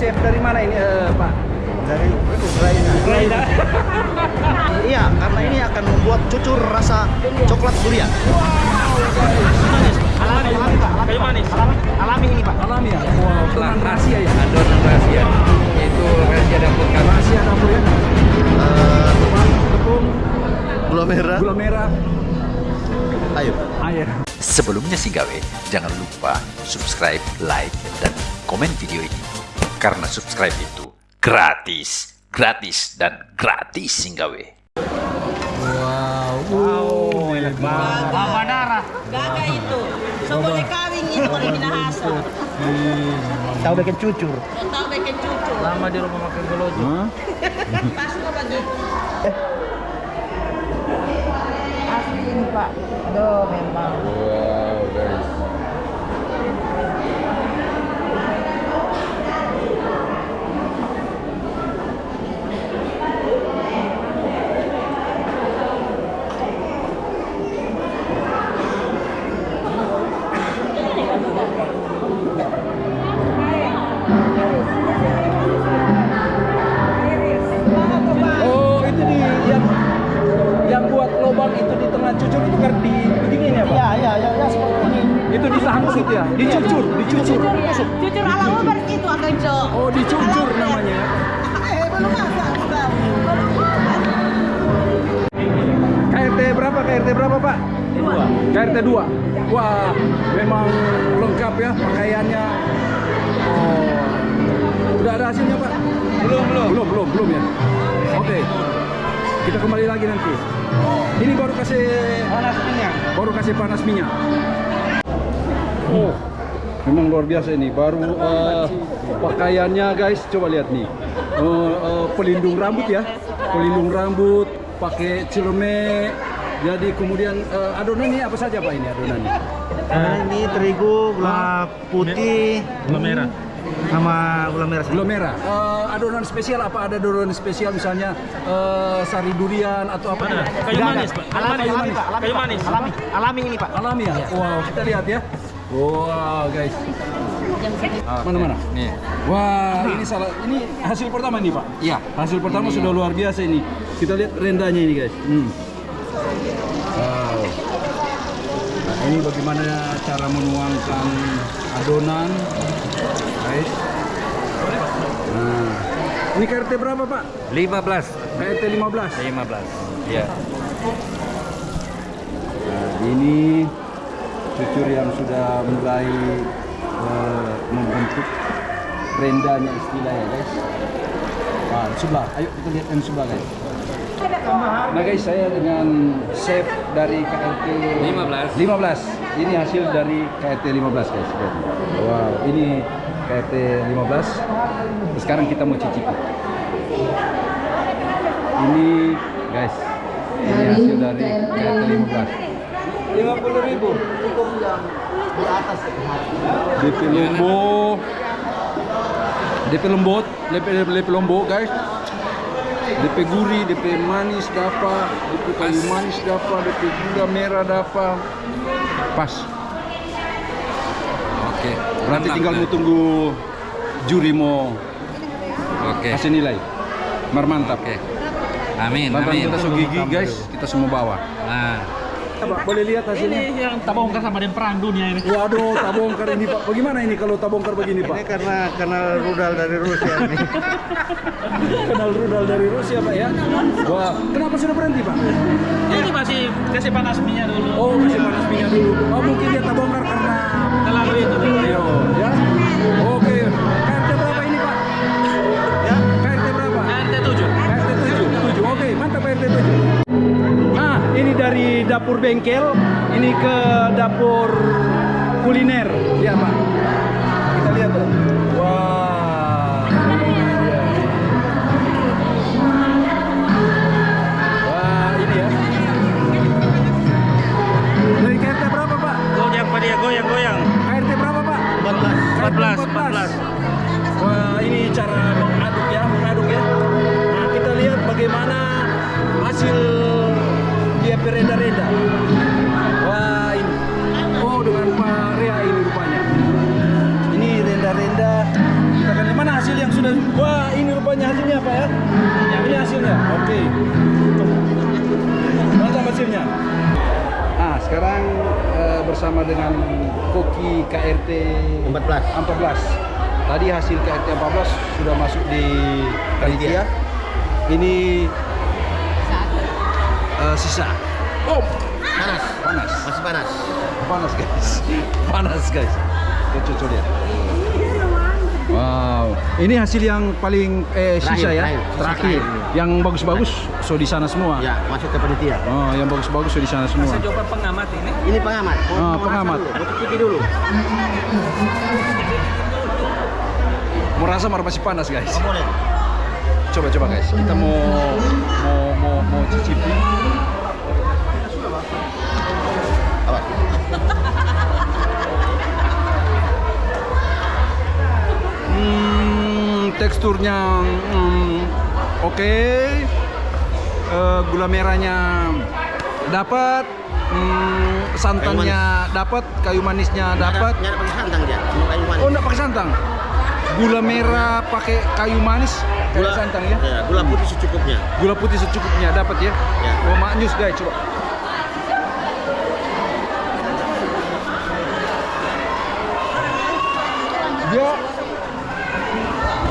chef dari mana ini eh, Pak? dari Ukraina. Ukraina. Iya, karena ini akan membuat cucur rasa coklat durian. Alami, alami Pak. Kayu manis. Alami, alami ini Pak. Alami ya? Wow, tenang rahasia ya? adonan rahasia itu rahasia dapur kami Rahasia dapur ya? Eh, Tepung, gula merah. gula merah, Ayo. air. Sebelumnya sih gawe, jangan lupa subscribe, like, dan komen video ini. Karena subscribe itu gratis, gratis, dan gratis singgawe. Wow, enak banget. Gaga itu. So boleh kawin ini boleh minahasa. Tahu bikin cucur. Tahu bikin cucu. lama di rumah makan gelojo Hah? Pas kok begitu. Asli ini Pak. Aduh memang. wow cucur itu kan di beginiin ya, Pak? Iya, iya, iya, ya, seperti ini. Itu disambung gitu ya? Dicucur, dicucur. Cucur ala Uber itu akan cok. Oh, dicucur namanya. Eh belum masak. Belum masak. KRT berapa? KRT berapa, Pak? Dua. KRT 2. Wah, memang lengkap ya pakaiannya. Oh. Udah ada hasilnya, Pak? Belum, belum. Belum, belum, belum ya. Oke. Kita kembali lagi nanti. Ini baru kasih panas minyak. Baru kasih panas minyak. Oh. Memang luar biasa ini. Baru eh, pakaiannya guys, coba lihat nih. Eh, eh, pelindung rambut ya. Pelindung rambut, pakai cilome. Jadi kemudian eh, adonan ini apa saja Pak ini adonannya? Nah, ini terigu, gula putih, gula merah sama gula merah. Gula merah. Eh, adonan spesial apa? Ada adonan spesial misalnya eh, sari durian atau apa? kayu manis pak Alami, alami, Pak. Alami, kayu manis Alami, alami ini Pak. Alami ya? Wow, kita lihat ya. Wow, guys. Mana mana? nih Wah, ini salah. Ini hasil pertama nih, Pak. iya Hasil pertama sudah luar biasa ini. Kita lihat rendanya ini, guys. Hmm. Wow. Ini bagaimana cara menuangkan adonan, guys. Nah, ini KRT berapa, Pak? 15 KRT 15. 15 iya Nah, ini cucur yang sudah mulai eh, membentuk rendanya istilah ya guys. Nah, sebelah, ayo kita lihat yang sebelah guys. Nah guys, saya dengan chef dari KRT 15. 15. Ini hasil dari KRT 15 guys. Wow, ini KRT 15. Sekarang kita mau cicipi. Ini guys, ini hasil dari KRT 15. 50 ribu cukup yang di atas DP Lombok DP lembut DP, DP lombok guys DP gurih DP manis dapat DP kayu manis dapat DP gula merah dapat. Pas. Oke nanti Mantap, tinggal mau tunggu juri mau oke. Kasih nilai. Mar mantap. Oke. Amin Tantangan amin. Kita so gigi guys. Kita semua bawa. Nah. Boleh lihat hasilnya? Yang tabongkar sama dengan perang dunia ini. Waduh, tabongkar ini Pak. Bagaimana ini kalau tabongkar begini Ini Pak? karena kenal rudal dari Rusia ini. Kenal rudal dari Rusia Pak ya? Wah, kenapa sudah berhenti Pak? ini masih kasih panas minyak dulu Oh, kasih panas minyak dulu. Oh, mungkin dia tabongkar karena terlalu itu Ayo, ya. Oke, KRT berapa ini Pak? Ya, KRT berapa? RT 7 KRT 7. 7. Oke, mantap KRT 7. Nah, ini dari dapur bengkel, ini ke dapur kuliner. Lihat Pak. Hasil dia pereda-reda. Wah, ini. Oh, dengan Pak Ria ini rupanya. Ini renda-renda. Kita kan mana hasil yang sudah. Wah, ini rupanya hasilnya Pak ya? Ini hasilnya. Oke. Mantap hasilnya. Ah, sekarang eh, bersama dengan Koki KRT 14. 14. Tadi hasil KRT 14 sudah masuk di panitia. Ini eh, sisa. Oh, Panas. panas. Masih panas. Panas guys. Panas guys. Kita coba lihat. Wow, ini hasil yang paling eh, sisa Terakhir, ya, terakhir. Terakhir. terakhir. Yang bagus-bagus so di sana semua. Ya, masuk ke panitia. Oh, yang bagus-bagus so di sana semua. Coba pengamat ini. Ini pengamat. Mau pengamat. dulu, dulu. Merasa masih panas guys. Oh, boleh. Coba coba guys, kita mau mau mau mau cicipi. Awas. Hmm, teksturnya hmm, oke. Eh, gula merahnya dapat. Hmm, santannya dapat, kayu manisnya dapat. Nggak pakai santan dia. Cuma kayu manis. Oh, enggak pakai santan. Gula merah pakai kayu manis, kayu santan ya. Ya, gula putih secukupnya. Gula putih secukupnya dapat ya. Ya. Oh, maknyus guys, coba. Dia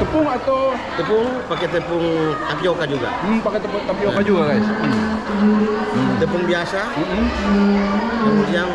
tepung atau Tepung pakai tepung tapioka juga. hmm, pakai tepung tapioka juga guys. Hmm. Tepung biasa, Hmm. kemudian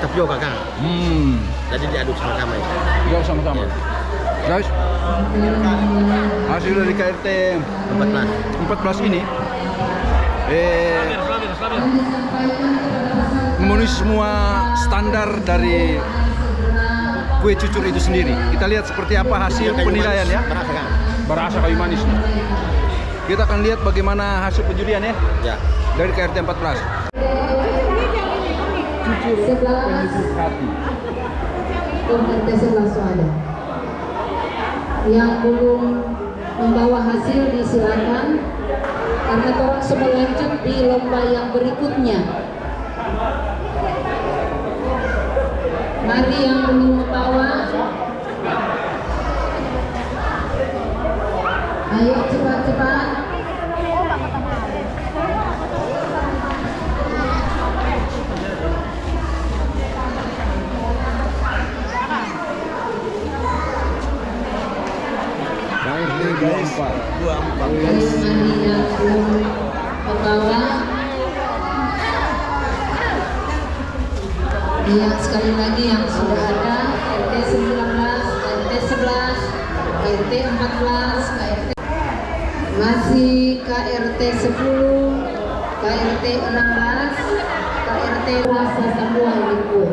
tapioka kan. Hmm. Jadi diaduk sama-sama ya. Gak sama-sama. Guys, hasil dari KRT 14. 14 ini eh memenuhi semua standar dari kue cucur itu sendiri. Kita lihat seperti apa hasil Kayu penilaian ya. Berasa? Berasa kayu manis. Kita akan lihat bagaimana hasil penjurian ya Ya. dari KRT 14. Cucur penyucur hati. RT sebelah ada. Yang belum membawa hasil disilakan karena orang semua lanjut di lomba yang berikutnya. Mari yang belum membawa. Ayo cepat-cepat. KRT 24. Ayo mari yang belum membawa. Iya, sekali lagi yang sudah ada RT 19, RT 11, RT 14, KRT masih KRT 10, KRT 16, KRT rasa semua ini kue.